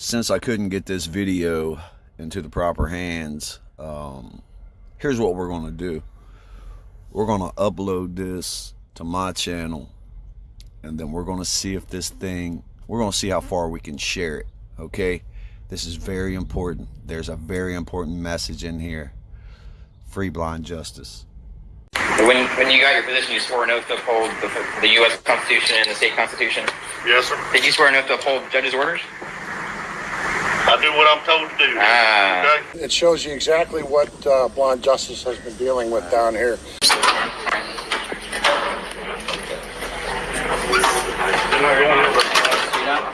since I couldn't get this video into the proper hands, um, here's what we're going to do. We're going to upload this to my channel and then we're going to see if this thing, we're going to see how far we can share it. Okay. This is very important. There's a very important message in here. Free blind justice. When, when you got your position, you swore an oath to uphold the, the U.S. Constitution and the state constitution. Yes, sir. Did you swear an oath to uphold judge's orders? I do what I'm told to do. Ah. Okay? It shows you exactly what uh, Blind Justice has been dealing with down here.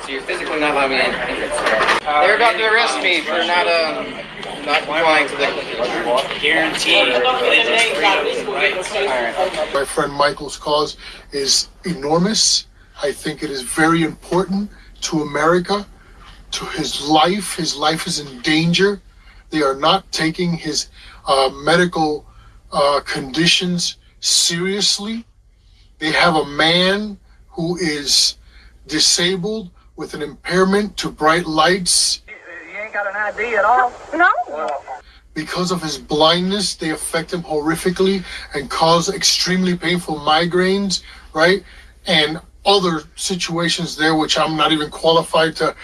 So you're physically not allowing me in. They're about to arrest me for not um not complying to the guarantee. My friend Michael's cause is enormous. I think it is very important to America, to his life. His life is in danger. They are not taking his uh, medical uh, conditions seriously. They have a man who is disabled with an impairment to bright lights. You ain't got an ID at all? No. Because of his blindness, they affect him horrifically and cause extremely painful migraines, right? And other situations there, which I'm not even qualified to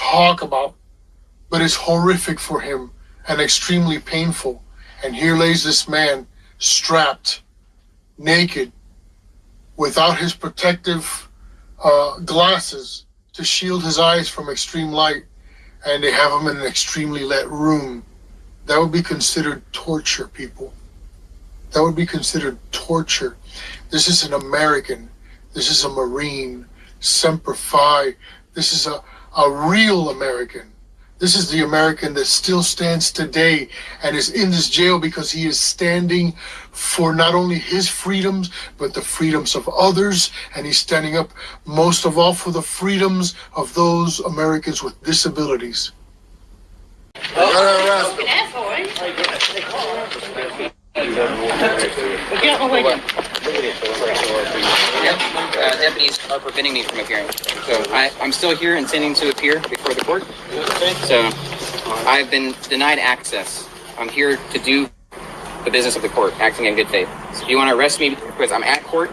talk about. But it's horrific for him and extremely painful. And here lays this man strapped, naked, without his protective uh, glasses to shield his eyes from extreme light, and they have him in an extremely lit room. That would be considered torture, people. That would be considered torture. This is an American. This is a Marine. Semper Fi. This is a, a real American. This is the American that still stands today and is in this jail because he is standing for not only his freedoms, but the freedoms of others. And he's standing up most of all for the freedoms of those Americans with disabilities. Uh, deputies are preventing me from appearing. So I, I'm still here intending to appear before the court. So I've been denied access. I'm here to do the business of the court, acting in good faith. So if you want to arrest me because I'm at court,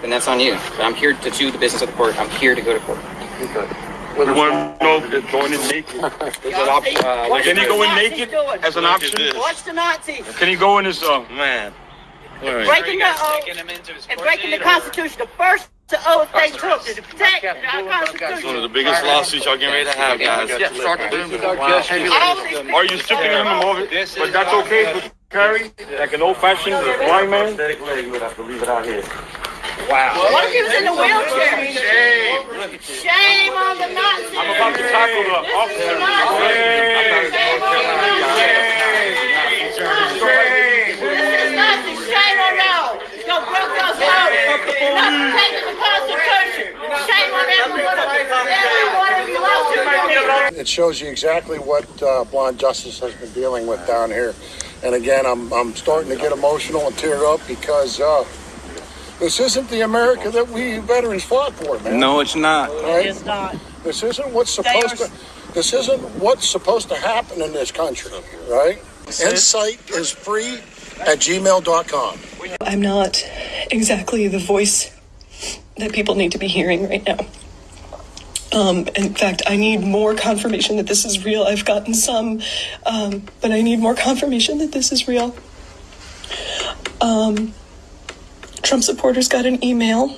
then that's on you. But I'm here to do the business of the court. I'm here to go to court. You want to know if going in naked is an option? Watch Can he go in naked doing. as an option? Watch the Nazis Can he go in his, uh, Man. breaking the oath and breaking the Constitution. The first oath they took to protect our One of the biggest lawsuits y'all getting ready to have, guys. Yeah, start the business. All are you stripping him of it? But that's okay for carry, like an old fashioned blind man? Wow. What if he was in a wheelchair? Shame on the Nazis. I'm about to tackle the This is the officer. Nazis. Shame on the Nazis. This is Nazi. Shame on y'all. Y'all broke those laws. Not protecting the Constitution. Shame on every one of you. Every one of you lost your It shows you exactly what uh, Blind Justice has been dealing with down here. And again, I'm, I'm starting to get emotional and tear up because uh, this isn't the America that we veterans fought for, man. No, it's not. Right? It's not. This isn't what's supposed to. This isn't what's supposed to happen in this country, right? Insight is free at gmail.com. I'm not exactly the voice that people need to be hearing right now. Um, in fact, I need more confirmation that this is real. I've gotten some, um, but I need more confirmation that this is real. Um, Trump supporters got an email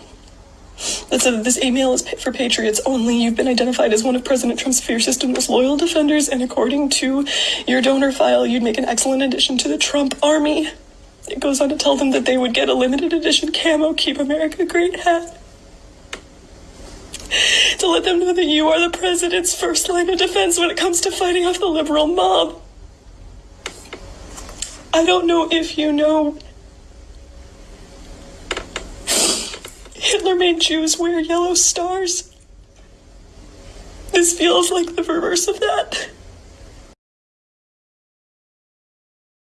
that said this email is for patriots only. You've been identified as one of President Trump's fiercest and most loyal defenders, and according to your donor file, you'd make an excellent addition to the Trump army. It goes on to tell them that they would get a limited edition camo Keep America Great hat. To let them know that you are the president's first line of defense when it comes to fighting off the liberal mob. I don't know if you know. Hitler made Jews wear yellow stars. This feels like the reverse of that.